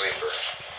sleeper.